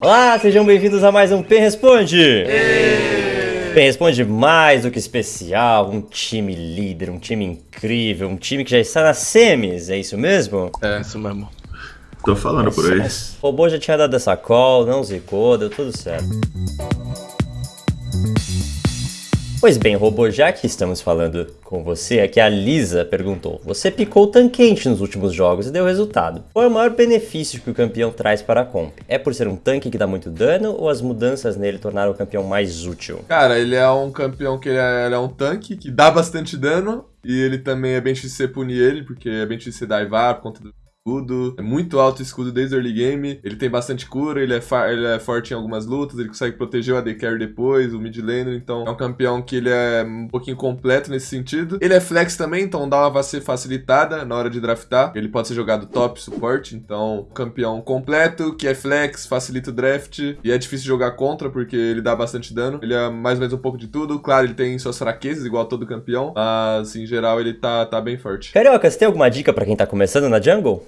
Olá, sejam bem-vindos a mais um Pen Responde! Pen Responde mais do que especial, um time líder, um time incrível, um time que já está nas semis, é isso mesmo? É, isso mesmo. Tô falando por aí. O robô já tinha dado essa call, não zicou, deu tudo certo. Pois bem, robô, já que estamos falando com você, aqui a Lisa perguntou: Você picou o tanquente nos últimos jogos e deu resultado. Qual é o maior benefício que o campeão traz para a comp? É por ser um tanque que dá muito dano ou as mudanças nele tornaram o campeão mais útil? Cara, ele é um campeão que ele é, ele é um tanque que dá bastante dano. E ele também é bem você punir ele, porque é bem você daivar por conta do escudo. É muito alto o escudo desde o early game. Ele tem bastante cura, ele é, ele é forte em algumas lutas, ele consegue proteger o AD Carry depois, o mid laner. Então é um campeão que ele é um pouquinho completo nesse sentido. Ele é flex também, então dá uma facilitada na hora de draftar. Ele pode ser jogado top, suporte. Então, campeão completo, que é flex, facilita o draft. E é difícil jogar contra, porque ele dá bastante dano. Ele é mais ou menos um pouco de tudo. Claro, ele tem suas fraquezas, igual todo campeão. Mas, em geral, ele tá, tá bem forte. Carioca, você tem alguma dica para quem tá começando na jungle?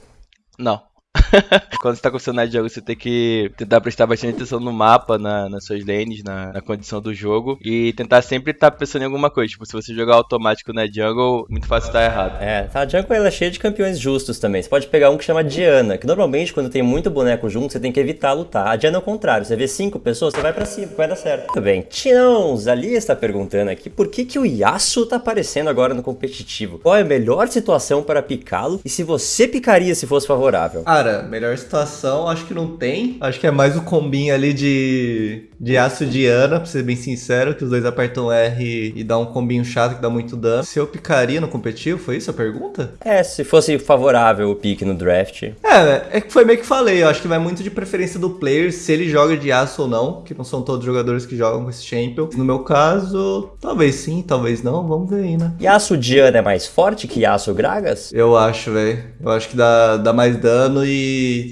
Não. Quando você tá começando na jogo, você tem que tentar prestar bastante atenção no mapa, na, nas suas lanes, na, na, condição do jogo. E tentar sempre estar tá pensando em alguma coisa. Tipo, se você jogar automático na jungle, muito fácil estar errado. É, a jungle ela é cheia de campeões justos também. Você pode pegar um que chama Diana, que normalmente quando tem muito boneco junto, você tem que evitar lutar. A Diana é o contrário. Você vê cinco pessoas, você vai pra cima, vai dar certo. Muito bem. Tinãos, ali está perguntando aqui por que, que o Yasuo tá aparecendo agora no competitivo. Qual é a melhor situação para picá-lo e se você picaria se fosse favorável? Cara, melhor situação acho que não tem. Acho que é mais o combinho ali de, de aço de Ana, pra ser bem sincero, que os dois apertam R e dá um combinho chato que dá muito dano. Se eu picaria no competitivo, foi isso a pergunta? É, se fosse favorável o pique no draft. É, é que foi meio que falei, eu acho que vai muito de preferência do player, se ele joga de aço ou não, que não são todos os jogadores que jogam com esse champion. No meu caso, talvez sim, talvez não, vamos ver aí, né? Yasuo Diana é mais forte que Yasuo Gragas? Eu acho, velho. Eu acho que dá, dá mais dano e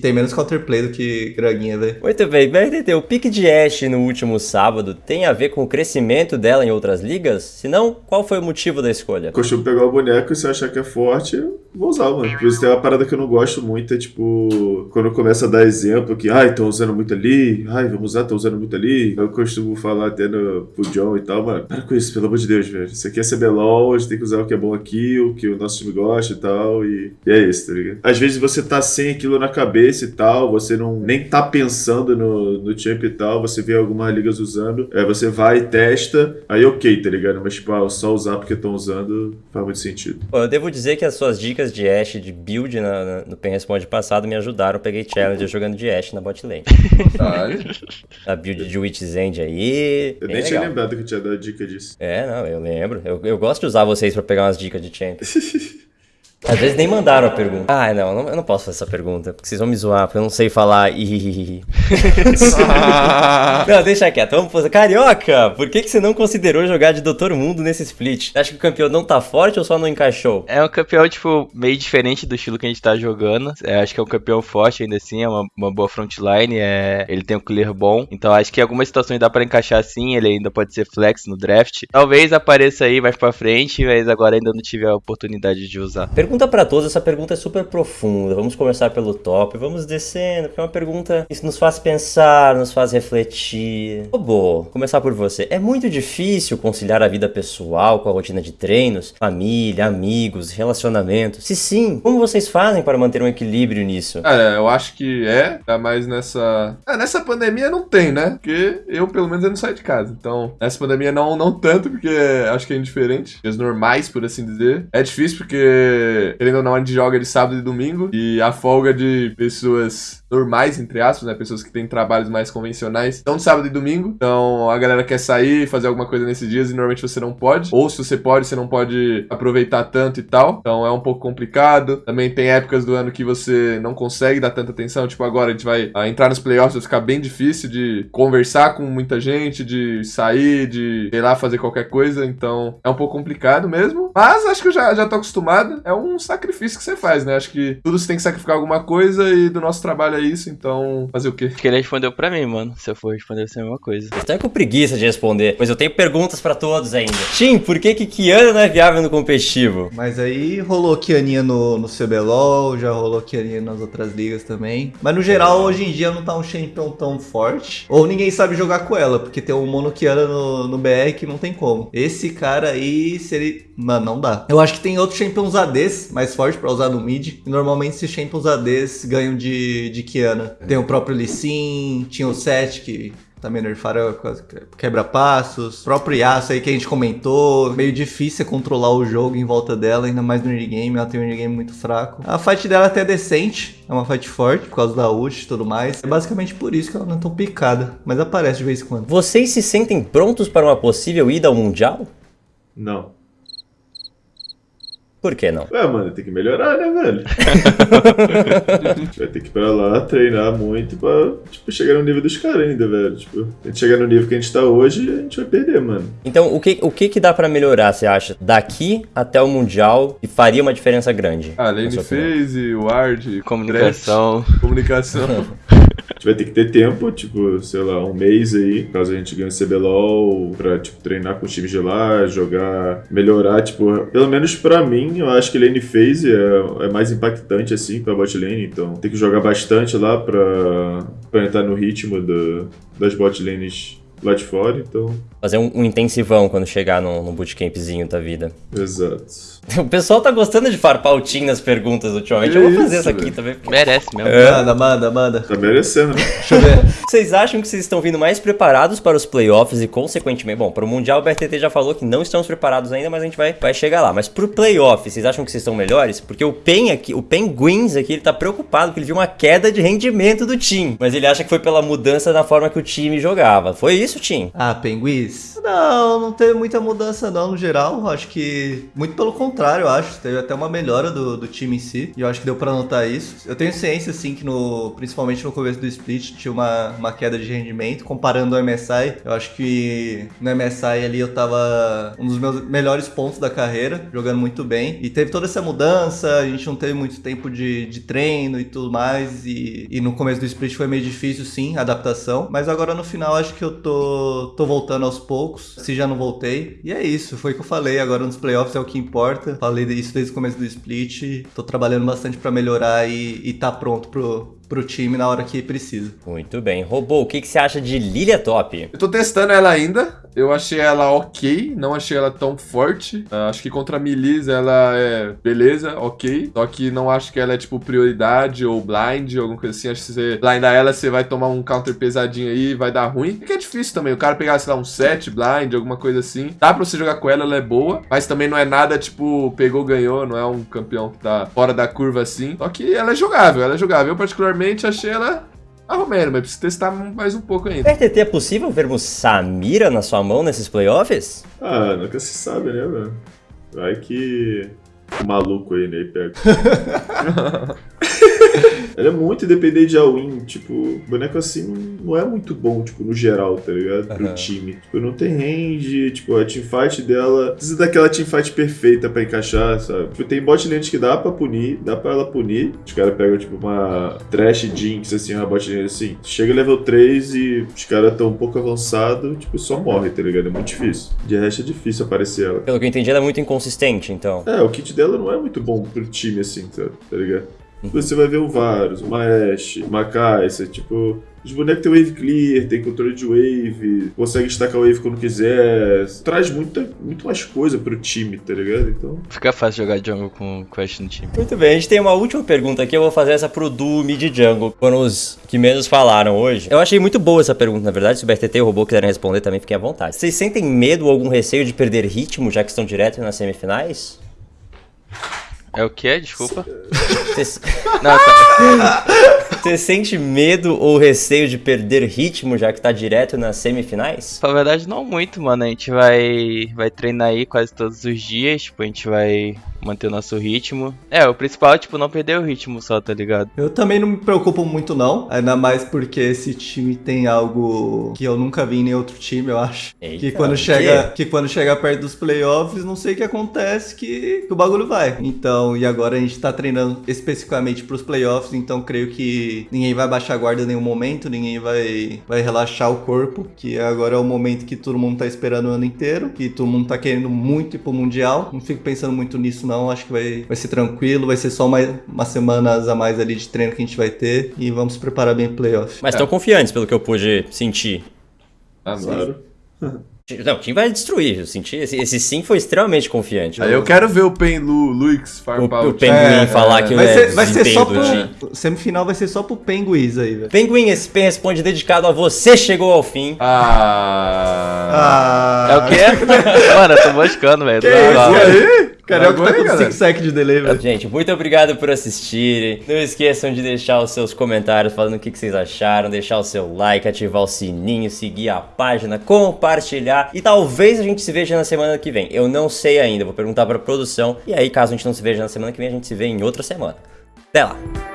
tem menos counterplay do que Graguinha, velho. Muito bem, vai entender. O pique de Ashe no último sábado tem a ver com o crescimento dela em outras ligas? Se não, qual foi o motivo da escolha? Costumo pegar o boneco e se eu achar que é forte, vou usar, mano. Por isso tem uma parada que eu não gosto muito, é tipo, quando começa a dar exemplo que, ai, estão usando muito ali, ai, vamos usar, estão usando muito ali. Eu costumo falar até no, pro John e tal, mano, para com isso, pelo amor de Deus, velho. Isso aqui é CBLOL, a gente tem que usar o que é bom aqui, o que o nosso time gosta e tal, e, e é isso, tá ligado? Às vezes você tá sem aquilo na cabeça e tal, você não nem tá pensando no, no champ e tal, você vê algumas ligas usando, é, você vai e testa, aí ok, tá ligado? Mas, tipo, ah, só usar porque estão usando faz muito sentido. Pô, eu devo dizer que as suas dicas dicas de Ashe de build na, na, no Pen Responde passado me ajudaram. Eu peguei challenge jogando de Ashe na bot lane. a build de Witch's End aí. Eu nem legal. tinha lembrado que tinha dado dica disso. É, não, eu lembro. Eu, eu gosto de usar vocês pra pegar umas dicas de champ. Às vezes nem mandaram a pergunta. Ah, não, eu não posso fazer essa pergunta, porque vocês vão me zoar, porque eu não sei falar Não, deixa quieto, vamos fazer. Carioca, por que, que você não considerou jogar de Doutor Mundo nesse split? Acha que o campeão não tá forte ou só não encaixou? É um campeão, tipo, meio diferente do estilo que a gente tá jogando. É, acho que é um campeão forte ainda assim, é uma, uma boa frontline, é, ele tem um clear bom. Então acho que em algumas situações dá pra encaixar assim, ele ainda pode ser flex no draft. Talvez apareça aí mais pra frente, mas agora ainda não tive a oportunidade de usar. Pergunta para todos, essa pergunta é super profunda. Vamos começar pelo top, vamos descendo, porque é uma pergunta que nos faz pensar, nos faz refletir. Robô, começar por você. É muito difícil conciliar a vida pessoal com a rotina de treinos, família, amigos, relacionamentos? Se sim, como vocês fazem para manter um equilíbrio nisso? Cara, eu acho que é, tá mais nessa. Ah, nessa pandemia não tem, né? Porque eu, pelo menos, eu não saio de casa. Então, nessa pandemia não, não tanto, porque acho que é indiferente. Os normais, por assim dizer. É difícil porque, querendo ou não, a gente joga de sábado e domingo. E a folga de pessoas normais, entre aspas, né? Pessoas que têm trabalhos mais convencionais, estão de sábado e domingo. Então a galera quer sair, fazer alguma coisa nesses dias e normalmente você não pode. Ou se você pode, você não pode aproveitar tanto e tal. Então é um pouco complicado. Também tem épocas do ano que você não consegue dar tanta atenção. Tipo, agora a gente vai ah, entrar nos playoffs, vai ficar bem difícil de conversar com muita gente, de sair, de, sei lá, fazer qualquer coisa. Então é um pouco complicado mesmo. Mas acho que eu já, já tô acostumado. É um um sacrifício que você faz, né? Acho que tudo você tem que sacrificar alguma coisa e do nosso trabalho é isso, então fazer o quê? Acho que ele respondeu pra mim, mano. Se eu for responder, vai ser a mesma coisa. Eu tô com preguiça de responder, mas eu tenho perguntas pra todos ainda. Tim, por que que Kiana não é viável no competitivo? Mas aí rolou Kianinha no, no CBLOL, já rolou Kianinha nas outras ligas também. Mas no geral, hoje em dia não tá um champion tão forte. Ou ninguém sabe jogar com ela, porque tem um mono Kiana no, no BR que não tem como. Esse cara aí, se ele. Mano, não dá. Eu acho que tem outros champions ADs mais fortes pra usar no mid. E normalmente esses champions ADs ganham de, de Kiana. Tem o próprio Lee Sin, tinha o Seth que também nerfaram quase quebra-passos. Próprio Yasuo aí que a gente comentou. Meio difícil é controlar o jogo em volta dela, ainda mais no early game. Ela tem um early game muito fraco. A fight dela até é decente. É uma fight forte por causa da ult e tudo mais. É basicamente por isso que ela não é tão picada. Mas aparece de vez em quando. Vocês se sentem prontos para uma possível ida ao Mundial? Não. Por que não? Ué, mano, tem que melhorar, né, velho? vai ter que ir pra lá, treinar muito pra, tipo, chegar no nível dos caras ainda, velho. Tipo, se a gente chegar no nível que a gente tá hoje, a gente vai perder, mano. Então, o que, o que que dá pra melhorar, você acha? Daqui até o Mundial e faria uma diferença grande? Ah, Lane? Phase, Ward, Comunicação. Comunicação. Vai ter que ter tempo, tipo, sei lá, um mês aí, caso a gente ganhe o CBLOL, pra, tipo, treinar com os times de lá, jogar, melhorar, tipo, pelo menos pra mim, eu acho que lane phase é, é mais impactante, assim, pra bot lane, então tem que jogar bastante lá pra, pra entrar no ritmo do, das bot lanes lá de fora, então, Fazer um, um intensivão quando chegar num, num bootcampzinho da vida. exato. O pessoal tá gostando de farpar o Tim nas perguntas ultimamente. Que Eu vou isso, fazer essa aqui velho. também. Merece mesmo. Manda, manda, manda. Tá merecendo? Deixa eu ver. Vocês acham que vocês estão vindo mais preparados para os playoffs e, consequentemente, bom, para o Mundial o BRTT já falou que não estamos preparados ainda, mas a gente vai, vai chegar lá. Mas pro playoff, vocês acham que vocês estão melhores? Porque o Pen aqui, o Penguins aqui, ele tá preocupado porque ele viu uma queda de rendimento do time. Mas ele acha que foi pela mudança na forma que o time jogava. Foi isso, Tim? Ah, Penguins? Não, não teve muita mudança não, no geral. Acho que, muito pelo contrário, eu acho. Teve até uma melhora do, do time em si. E eu acho que deu pra notar isso. Eu tenho ciência, assim, que no, principalmente no começo do split tinha uma, uma queda de rendimento. Comparando ao MSI, eu acho que no MSI ali eu tava um dos meus melhores pontos da carreira, jogando muito bem. E teve toda essa mudança, a gente não teve muito tempo de, de treino e tudo mais. E, e no começo do split foi meio difícil, sim, a adaptação. Mas agora no final acho que eu tô, tô voltando aos poucos, se já não voltei. E é isso, foi o que eu falei. Agora nos playoffs é o que importa. Falei isso desde o começo do split. Tô trabalhando bastante pra melhorar e, e tá pronto pro, pro time na hora que precisa. Muito bem. Robô, o que, que você acha de Lilia Top? Eu tô testando ela ainda. Eu achei ela ok, não achei ela tão forte. Ah, acho que contra a Melis ela é beleza, ok. Só que não acho que ela é tipo prioridade ou blind ou alguma coisa assim. Acho que se você blindar ela, você vai tomar um counter pesadinho aí e vai dar ruim. Porque é difícil também. O cara pegar, sei lá, um 7 blind, alguma coisa assim. Dá pra você jogar com ela, ela é boa. Mas também não é nada tipo, pegou, ganhou. Não é um campeão que tá fora da curva assim. Só que ela é jogável, ela é jogável. Eu particularmente achei ela arrumando, mas preciso testar mais um pouco ainda. BRTT, é possível vermos Samira na sua mão nesses playoffs? Ah, nunca se sabe, né, velho? Vai que o maluco aí, né, pega. Ele é muito dependente de all-in, tipo, boneco assim não é muito bom, tipo, no geral, tá ligado? Pro Aham. time. Tipo, não tem range, tipo, a teamfight dela precisa daquela teamfight perfeita pra encaixar, sabe? Tipo, tem bot que dá pra punir, dá pra ela punir. Os caras pegam, tipo, uma trash jinx, assim, uma bot lane assim. Chega level 3 e os caras tão um pouco avançados, tipo, só morre, tá ligado? É muito difícil. De resto é difícil aparecer ela. Pelo que eu entendi, ela é muito inconsistente, então. É, o kit dela não é muito bom pro time, assim, tá, tá ligado? Você vai ver um Varus, uma Ashe, uma Kai'Sa, tipo... Os bonecos têm wave clear, tem controle de wave, consegue destacar wave quando quiser. Traz muita, muito mais coisa pro time, tá ligado? Então... Fica fácil jogar jungle com Quest no time. Muito bem, a gente tem uma última pergunta aqui, eu vou fazer essa pro Du Mid Jungle, foram os que menos falaram hoje. Eu achei muito boa essa pergunta, na verdade, se o BRTT e o Robô quiserem responder também, fiquem à vontade. Vocês sentem medo ou algum receio de perder ritmo, já que estão direto nas semifinais? É o que? Desculpa. Vocês Não, tá. você sente medo ou receio de perder ritmo, já que tá direto nas semifinais? Na verdade, não muito, mano. A gente vai, vai treinar aí quase todos os dias. Tipo, a gente vai manter o nosso ritmo. É, o principal é, tipo, não perder o ritmo só, tá ligado? Eu também não me preocupo muito não, ainda mais porque esse time tem algo que eu nunca vi em nenhum outro time, eu acho. Eita, que quando o chega, que quando chega perto dos playoffs, não sei o que acontece que, que o bagulho vai. Então, Então, e agora a gente tá treinando especificamente pros playoffs, então creio que ninguém vai baixar a guarda em nenhum momento, ninguém vai, vai relaxar o corpo, que agora é o momento que todo mundo tá esperando o ano inteiro, que todo mundo tá querendo muito ir pro Mundial. Não fico pensando muito nisso não, acho que vai, vai ser tranquilo, vai ser só mais umas semanas a mais ali de treino que a gente vai ter e vamos preparar bem o playoff. Mas estão confiantes, pelo que eu pude sentir. Ah. Claro. Não, o time vai destruir. Eu senti, esse, esse sim foi extremamente confiante. Aí eu quero ver o Pen Lu, Luix o, farpar o o time. Penguin É, falar que Vai é ser, vai ser só desempenho do time. pro. Semifinal vai ser só pro Penguins aí, velho. Penguin, esse pen responde dedicado a você, chegou ao fim. Ah. Ah, É o quê? Mano, eu tô moscando, velho. Que isso aí? Carioca tá Agora, com galera. 5 sec de delay, velho. Gente, muito obrigado por assistirem. Não esqueçam de deixar os seus comentários falando o que, que vocês acharam, deixar o seu like, ativar o sininho, seguir a página, compartilhar e talvez a gente se veja na semana que vem. Eu não sei ainda, vou perguntar pra produção e aí caso a gente não se veja na semana que vem, a gente se vê em outra semana. Até lá!